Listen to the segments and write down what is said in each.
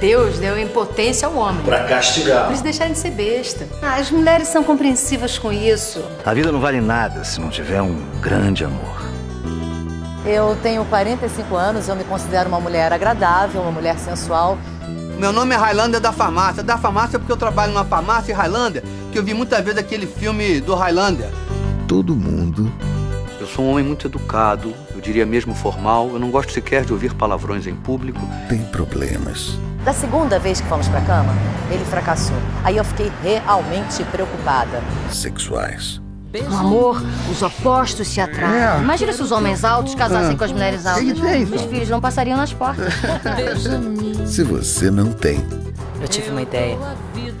Deus deu impotência ao homem. Pra castigar. Pra eles deixarem de ser besta. Ah, as mulheres são compreensivas com isso. A vida não vale nada se não tiver um grande amor. Eu tenho 45 anos, eu me considero uma mulher agradável, uma mulher sensual. Meu nome é Highlander da farmácia. Da farmácia porque eu trabalho numa farmácia Highlander, que eu vi muitas vezes aquele filme do Highlander. Todo mundo. Eu sou um homem muito educado, eu diria mesmo formal. Eu não gosto sequer de ouvir palavrões em público. Tem problemas. Da segunda vez que fomos pra cama, ele fracassou. Aí eu fiquei realmente preocupada. Sexuais. No amor, os opostos se atraem. É. Imagina se os homens altos casassem com as mulheres altas. Os filhos não passariam nas portas. se você não tem. Eu tive uma ideia.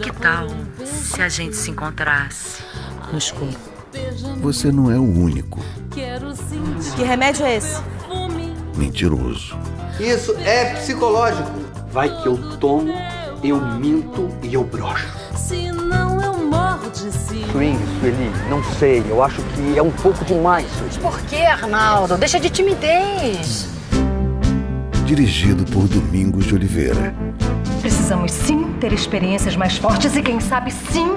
Que tal se a gente se encontrasse no escuro? Você não é o único. Que remédio é esse? Mentiroso. Isso é psicológico. Vai que eu tomo, eu minto e eu broxo. Se não eu morro de si. Swing, Sueli, não sei. Eu acho que é um pouco demais. Mas por que, Arnaldo? Deixa de timidez. Dirigido por Domingos de Oliveira. Precisamos sim ter experiências mais fortes e quem sabe sim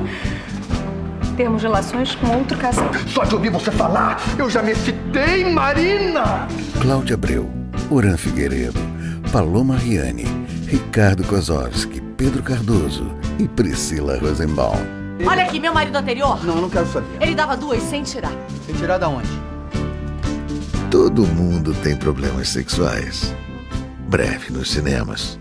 termos relações com outro casal. Só de ouvir você falar, eu já me excitei, Marina! Cláudia Abreu, Oran Figueiredo, Paloma Riani, Ricardo Kozovski, Pedro Cardoso e Priscila Rosenbaum. Olha aqui, meu marido anterior. Não, eu não quero saber. Ele dava duas sem tirar. Sem tirar da onde? Todo mundo tem problemas sexuais. Breve nos cinemas.